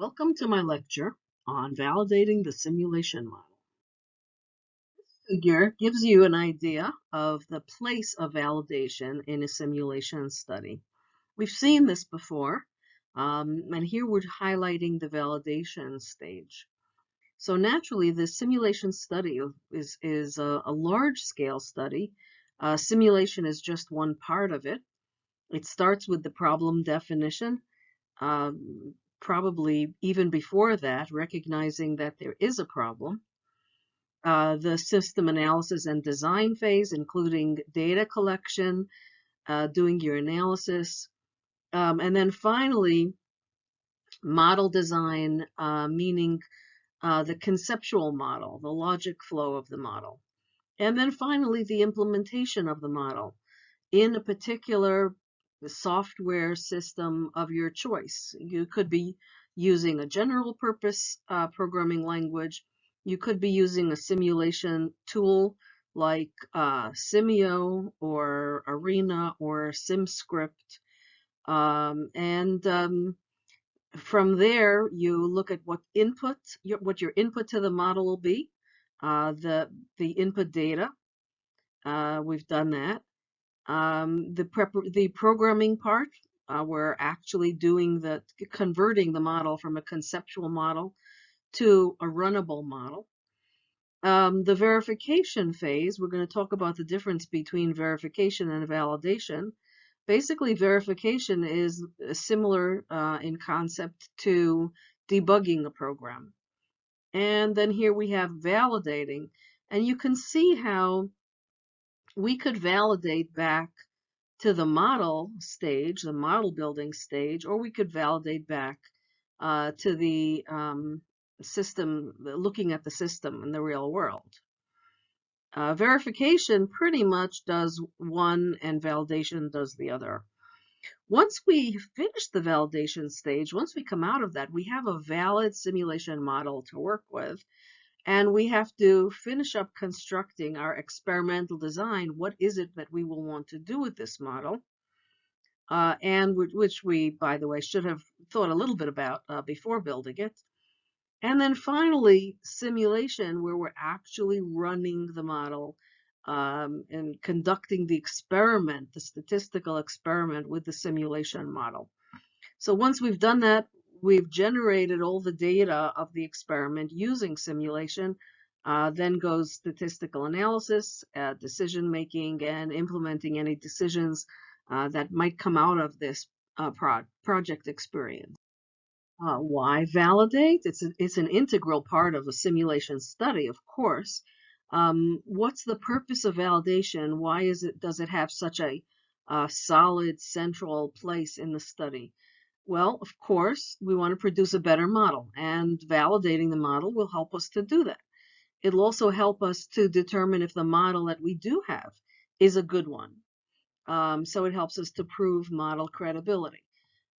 Welcome to my lecture on validating the simulation model. This figure gives you an idea of the place of validation in a simulation study. We've seen this before, um, and here we're highlighting the validation stage. So naturally, the simulation study is, is a, a large-scale study. Uh, simulation is just one part of it. It starts with the problem definition, um, probably even before that, recognizing that there is a problem. Uh, the system analysis and design phase, including data collection, uh, doing your analysis, um, and then finally, model design, uh, meaning uh, the conceptual model, the logic flow of the model. And then finally, the implementation of the model in a particular the software system of your choice. You could be using a general purpose uh, programming language. You could be using a simulation tool like uh, Simio or Arena or SimScript. Um, and um, from there, you look at what input, your, what your input to the model will be, uh, the, the input data. Uh, we've done that. Um, the prep the programming part, uh, we're actually doing the converting the model from a conceptual model to a runnable model. Um, the verification phase, we're going to talk about the difference between verification and validation. Basically, verification is similar uh, in concept to debugging a program. And then here we have validating. And you can see how we could validate back to the model stage, the model building stage, or we could validate back uh, to the um, system, looking at the system in the real world. Uh, verification pretty much does one and validation does the other. Once we finish the validation stage, once we come out of that, we have a valid simulation model to work with and we have to finish up constructing our experimental design. What is it that we will want to do with this model? Uh, and which we, by the way, should have thought a little bit about uh, before building it. And then finally, simulation, where we're actually running the model um, and conducting the experiment, the statistical experiment with the simulation model. So once we've done that, we've generated all the data of the experiment using simulation. Uh, then goes statistical analysis, uh, decision making, and implementing any decisions uh, that might come out of this uh, pro project experience. Uh, why validate? It's, a, it's an integral part of a simulation study, of course. Um, what's the purpose of validation? Why is it does it have such a solid central place in the study? Well, of course, we want to produce a better model, and validating the model will help us to do that. It'll also help us to determine if the model that we do have is a good one. Um, so it helps us to prove model credibility.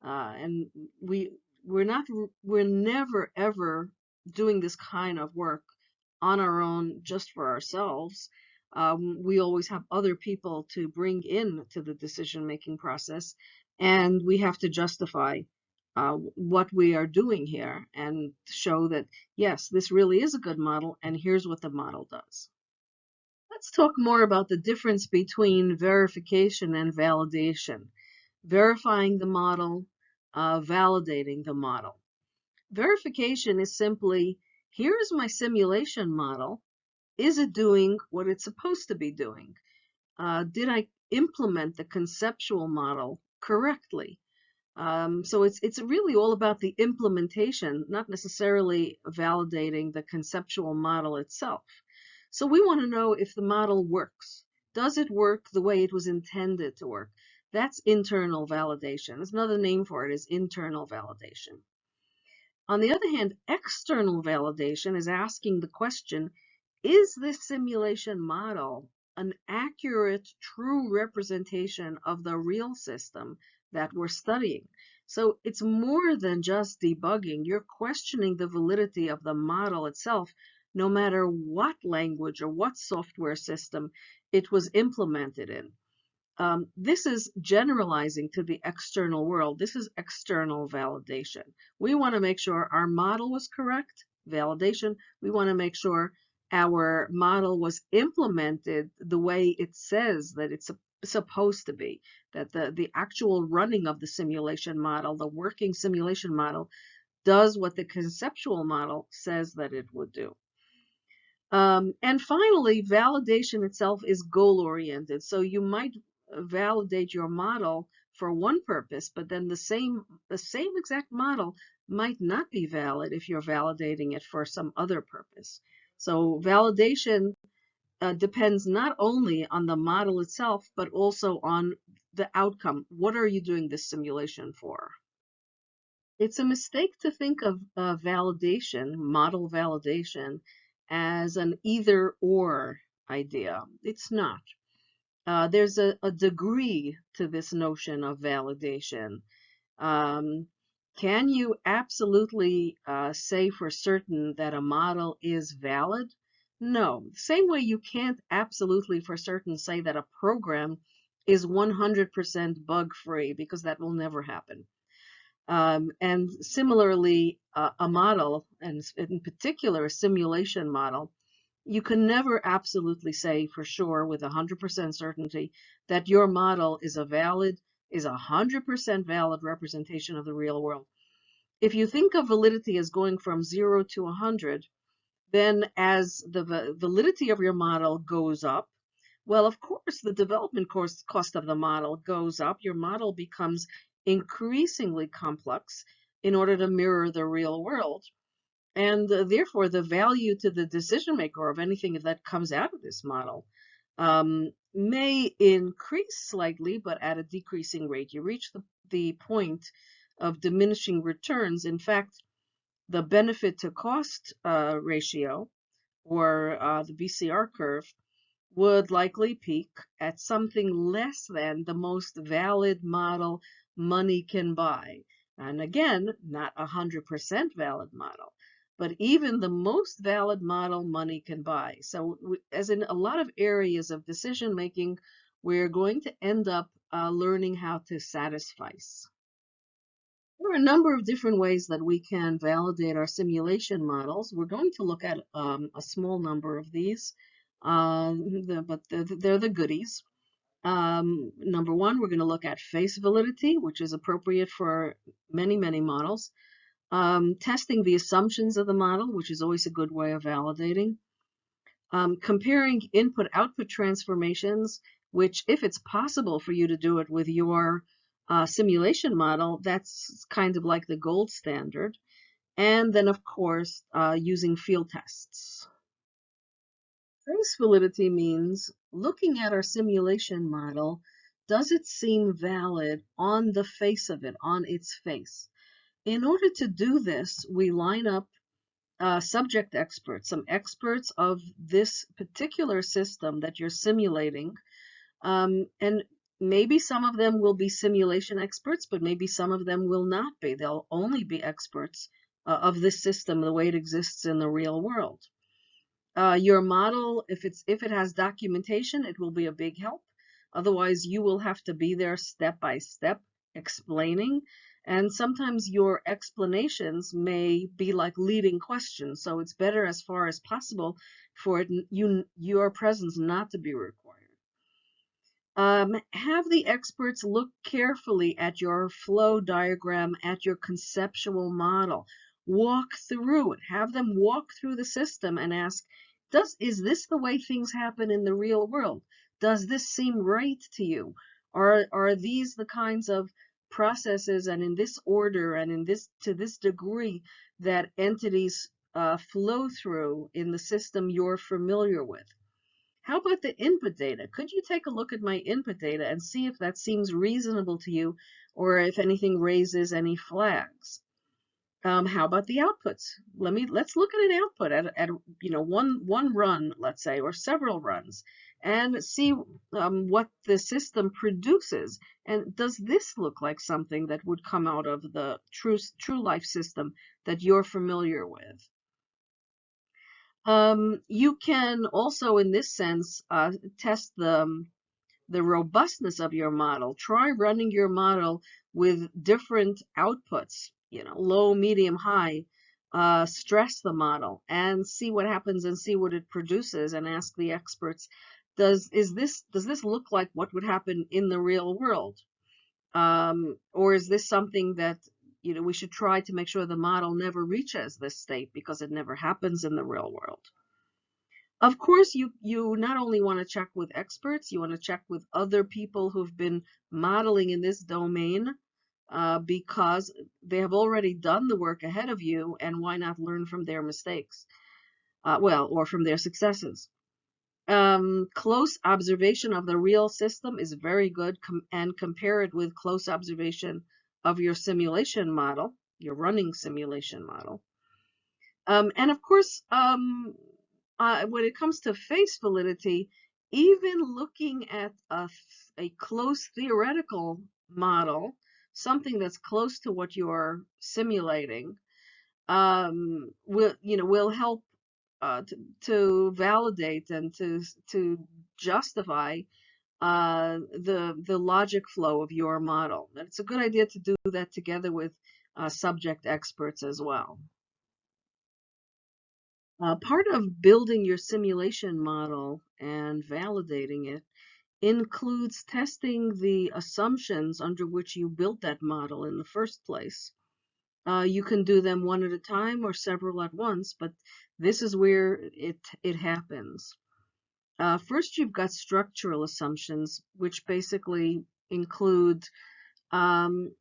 Uh, and we we're not we're never ever doing this kind of work on our own just for ourselves. Um, we always have other people to bring in to the decision making process and we have to justify uh, what we are doing here and show that, yes, this really is a good model, and here's what the model does. Let's talk more about the difference between verification and validation. Verifying the model, uh, validating the model. Verification is simply, here's my simulation model. Is it doing what it's supposed to be doing? Uh, did I implement the conceptual model correctly. Um, so it's it's really all about the implementation, not necessarily validating the conceptual model itself. So we want to know if the model works. Does it work the way it was intended to work? That's internal validation. Another name for it is internal validation. On the other hand, external validation is asking the question, is this simulation model an accurate, true representation of the real system that we're studying. So it's more than just debugging. You're questioning the validity of the model itself, no matter what language or what software system it was implemented in. Um, this is generalizing to the external world. This is external validation. We want to make sure our model was correct, validation. We want to make sure our model was implemented the way it says that it's supposed to be, that the, the actual running of the simulation model, the working simulation model, does what the conceptual model says that it would do. Um, and finally, validation itself is goal-oriented. So you might validate your model for one purpose, but then the same the same exact model might not be valid if you're validating it for some other purpose. So validation uh, depends not only on the model itself, but also on the outcome. What are you doing this simulation for? It's a mistake to think of uh, validation, model validation, as an either or idea. It's not. Uh, there's a, a, degree to this notion of validation. Um, can you absolutely uh, say for certain that a model is valid? No. Same way you can't absolutely for certain say that a program is 100% bug free because that will never happen. Um, and similarly, uh, a model, and in particular a simulation model, you can never absolutely say for sure with 100% certainty that your model is a valid, is a 100% valid representation of the real world. If you think of validity as going from 0 to 100, then as the validity of your model goes up, well, of course, the development cost, cost of the model goes up. Your model becomes increasingly complex in order to mirror the real world. And uh, therefore, the value to the decision maker of anything that comes out of this model um, may increase slightly, but at a decreasing rate. You reach the, the point of diminishing returns. In fact, the benefit to cost uh, ratio, or uh, the BCR curve, would likely peak at something less than the most valid model money can buy. And again, not a 100% valid model, but even the most valid model money can buy. So as in a lot of areas of decision making, we're going to end up uh, learning how to satisfy. There are a number of different ways that we can validate our simulation models. We're going to look at um, a small number of these, uh, the, but they're, they're the goodies. Um, number one, we're going to look at face validity, which is appropriate for many, many models. Um, testing the assumptions of the model, which is always a good way of validating. Um, comparing input-output transformations, which if it's possible for you to do it with your uh, simulation model, that's kind of like the gold standard. And then, of course, uh, using field tests. Face validity means looking at our simulation model, does it seem valid on the face of it, on its face? In order to do this, we line up uh, subject experts, some experts of this particular system that you're simulating. Um, and maybe some of them will be simulation experts, but maybe some of them will not be. They'll only be experts uh, of this system the way it exists in the real world. Uh, your model, if it's if it has documentation, it will be a big help. Otherwise, you will have to be there step by step explaining. And sometimes your explanations may be like leading questions. So it's better as far as possible for it, you, your presence not to be required. Um, have the experts look carefully at your flow diagram, at your conceptual model walk through it have them walk through the system and ask does is this the way things happen in the real world does this seem right to you are are these the kinds of processes and in this order and in this to this degree that entities uh, flow through in the system you're familiar with how about the input data? Could you take a look at my input data and see if that seems reasonable to you or if anything raises any flags? Um, how about the outputs? Let me let's look at an output at, at you know one one run, let's say, or several runs, and see um, what the system produces. And does this look like something that would come out of the true true life system that you're familiar with? Um, you can also, in this sense, uh, test the the robustness of your model. Try running your model with different outputs, you know, low, medium, high. Uh, stress the model and see what happens and see what it produces and ask the experts, does is this does this look like what would happen in the real world? Um, or is this something that you know we should try to make sure the model never reaches this state because it never happens in the real world? Of course, you, you not only want to check with experts, you want to check with other people who've been modeling in this domain uh, because they have already done the work ahead of you, and why not learn from their mistakes? Uh, well, or from their successes. Um, close observation of the real system is very good com and compare it with close observation of your simulation model, your running simulation model. Um, and of course, um, uh, when it comes to face validity, even looking at a, a close theoretical model, something that's close to what you're simulating, um, will you know will help uh, to, to validate and to to justify uh, the the logic flow of your model. And it's a good idea to do that together with uh, subject experts as well. Uh, part of building your simulation model and validating it includes testing the assumptions under which you built that model in the first place. Uh, you can do them one at a time or several at once, but this is where it, it happens. Uh, first, you've got structural assumptions, which basically include um,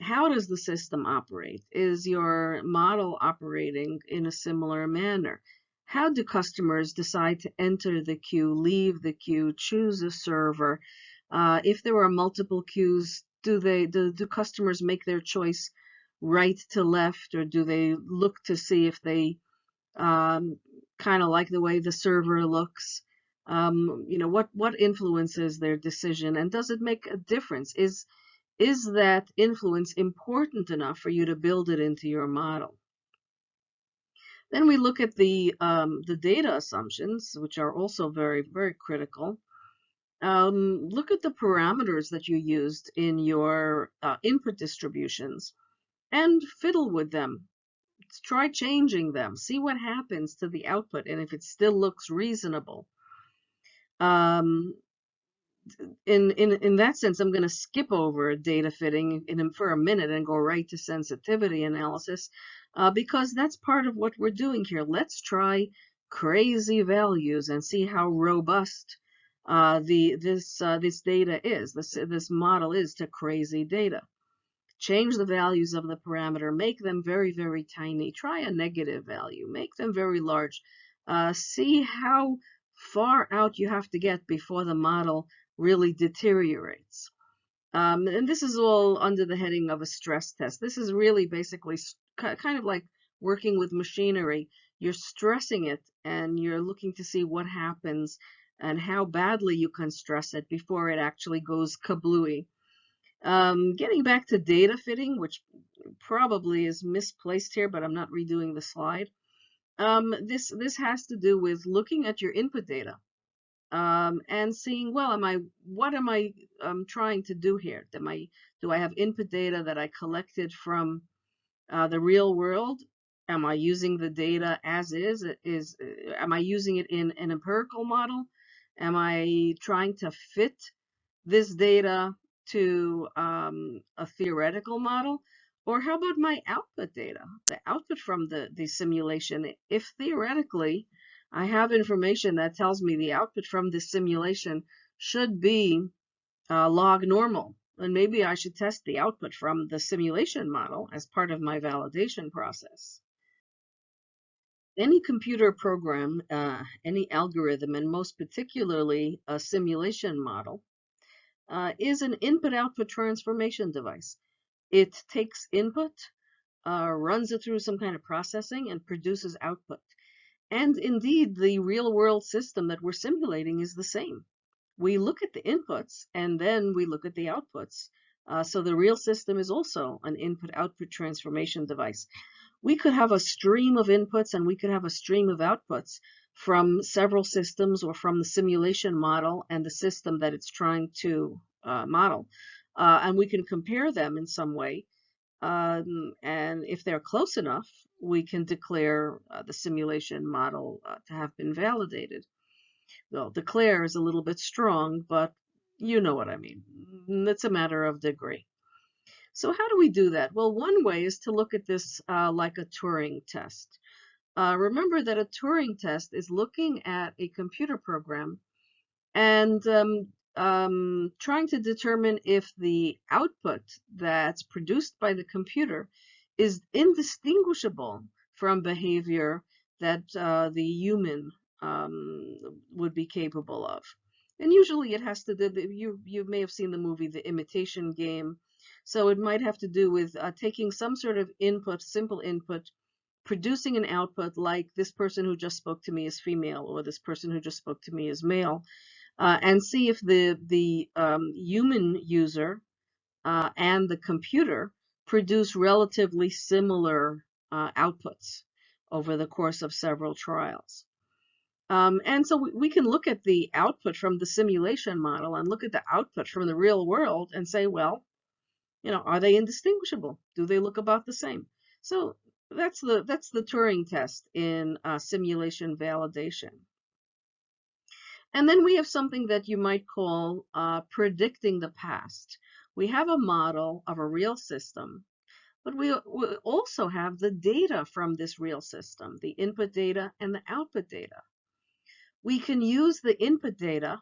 how does the system operate? Is your model operating in a similar manner? How do customers decide to enter the queue, leave the queue, choose a server? Uh, if there are multiple queues, do they do, do customers make their choice right to left, or do they look to see if they um, kind of like the way the server looks? Um, you know, what what influences their decision, and does it make a difference? Is is that influence important enough for you to build it into your model? Then we look at the, um, the data assumptions, which are also very, very critical. Um, look at the parameters that you used in your uh, input distributions and fiddle with them. Try changing them. See what happens to the output and if it still looks reasonable. Um, in in in that sense, I'm going to skip over data fitting in, for a minute and go right to sensitivity analysis uh, because that's part of what we're doing here. Let's try crazy values and see how robust uh, the this uh, this data is. This this model is to crazy data. Change the values of the parameter, make them very very tiny. Try a negative value, make them very large. Uh, see how far out you have to get before the model really deteriorates. Um, and this is all under the heading of a stress test. This is really basically kind of like working with machinery. You're stressing it and you're looking to see what happens and how badly you can stress it before it actually goes kablooey. Um, getting back to data fitting, which probably is misplaced here, but I'm not redoing the slide. Um, this this has to do with looking at your input data um, and seeing, well, am I, what am I um, trying to do here? Am I, do I have input data that I collected from uh, the real world? Am I using the data as is? Is uh, am I using it in an empirical model? Am I trying to fit this data to um, a theoretical model? Or how about my output data, the output from the, the simulation? If theoretically I have information that tells me the output from this simulation should be uh, log normal. And maybe I should test the output from the simulation model as part of my validation process. Any computer program, uh, any algorithm, and most particularly a simulation model, uh, is an input-output transformation device. It takes input, uh, runs it through some kind of processing, and produces output. And indeed, the real world system that we're simulating is the same. We look at the inputs and then we look at the outputs. Uh, so the real system is also an input-output transformation device. We could have a stream of inputs and we could have a stream of outputs, from several systems or from the simulation model and the system that it's trying to uh, model. Uh, and we can compare them in some way. Um, and if they're close enough, we can declare uh, the simulation model uh, to have been validated. Well, declare is a little bit strong, but you know what I mean. It's a matter of degree. So how do we do that? Well, one way is to look at this uh, like a Turing test. Uh, remember that a Turing test is looking at a computer program and um, um, trying to determine if the output that's produced by the computer is indistinguishable from behavior that uh, the human um, would be capable of. And usually it has to do, you, you may have seen the movie The Imitation Game. So it might have to do with uh, taking some sort of input, simple input, producing an output like this person who just spoke to me is female or this person who just spoke to me is male, uh, and see if the, the um, human user uh, and the computer produce relatively similar uh, outputs over the course of several trials. Um, and so we, we, can look at the output from the simulation model and look at the output from the real world and say, well, you know, are they indistinguishable? Do they look about the same? So that's the that's the Turing test in uh, simulation validation. And then we have something that you might call uh, predicting the past. We have a model of a real system, but we, we also have the data from this real system, the input data and the output data. We can use the input data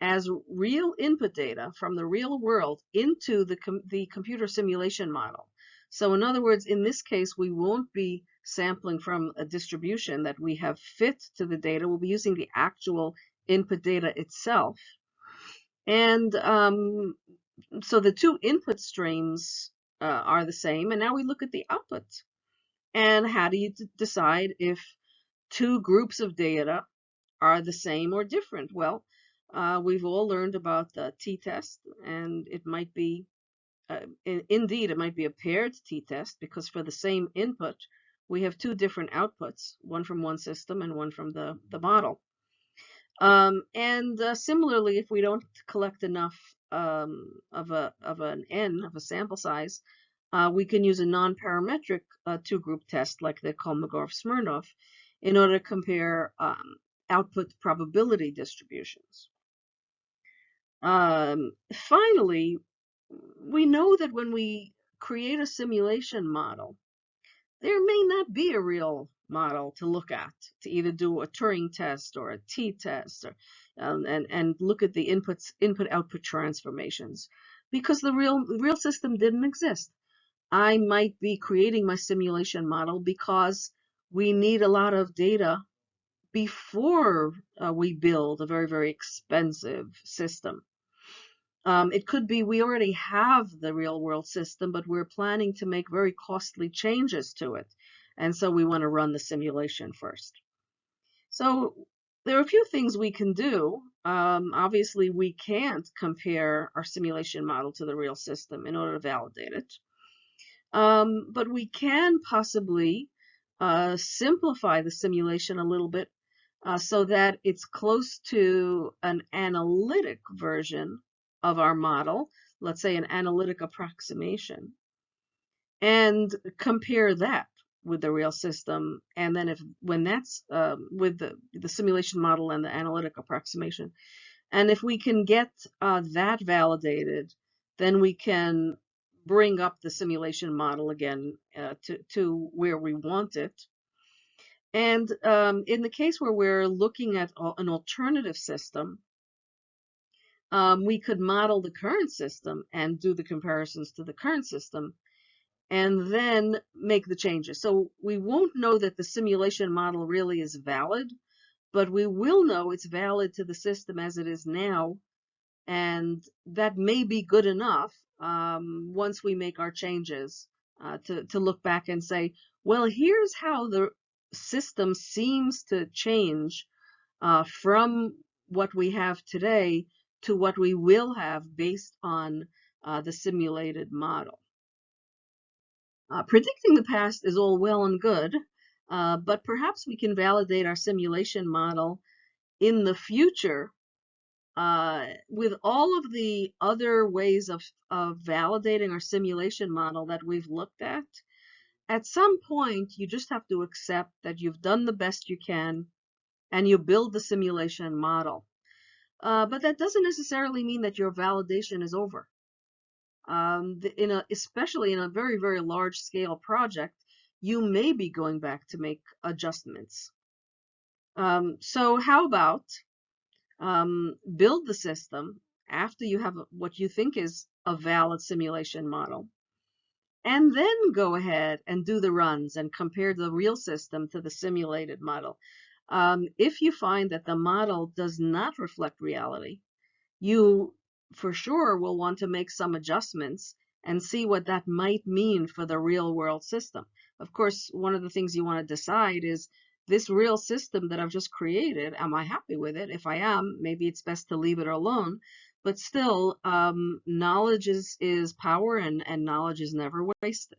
as real input data from the real world into the, com the computer simulation model. So in other words, in this case, we won't be sampling from a distribution that we have fit to the data. We'll be using the actual input data itself. And um, so the two input streams uh, are the same. And now we look at the output. And how do you decide if two groups of data are the same or different? Well, uh, we've all learned about the t-test, and it might be, uh, in, indeed, it might be a paired t-test because for the same input, we have two different outputs, one from one system and one from the, the model. Um, and uh, similarly, if we don't collect enough um, of, a, of an N, of a sample size, uh, we can use a non-parametric uh, two-group test like the Kolmogorov-Smirnov in order to compare um, output probability distributions. Um, finally, we know that when we create a simulation model, there may not be a real model to look at, to either do a Turing test or a t-test, or um, and and look at the inputs, input-output transformations, because the real real system didn't exist. I might be creating my simulation model because we need a lot of data before uh, we build a very very expensive system. Um, it could be we already have the real world system, but we're planning to make very costly changes to it. And so we want to run the simulation first. So there are a few things we can do. Um, obviously, we can't compare our simulation model to the real system in order to validate it. Um, but we can possibly uh, simplify the simulation a little bit uh, so that it's close to an analytic version of our model, let's say an analytic approximation, and compare that with the real system. And then if when that's uh, with the, the simulation model and the analytic approximation, and if we can get uh, that validated, then we can bring up the simulation model again uh, to, to where we want it. And um, in the case where we're looking at an alternative system, um, we could model the current system and do the comparisons to the current system and then make the changes. So we won't know that the simulation model really is valid, but we will know it's valid to the system as it is now. And that may be good enough um, once we make our changes uh, to, to look back and say, well, here's how the system seems to change uh, from what we have today to what we will have based on uh, the simulated model. Uh, predicting the past is all well and good, Uh, but perhaps we can validate our simulation model in the future uh, with all of the other ways of, of validating our simulation model that we've looked at. At some point, you just have to accept that you've done the best you can and you build the simulation model. Uh, but that doesn't necessarily mean that your validation is over. Um, in a, especially in a very, very large scale project, you may be going back to make adjustments. Um, so how about um, build the system after you have what you think is a valid simulation model, and then go ahead and do the runs and compare the real system to the simulated model. Um, if you find that the model does not reflect reality, you for sure will want to make some adjustments and see what that might mean for the real world system. Of course, one of the things you want to decide is this real system that I've just created, am I happy with it? If I am, maybe it's best to leave it alone. But still, um, knowledge is, is power and, and knowledge is never wasted.